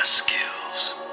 my skills.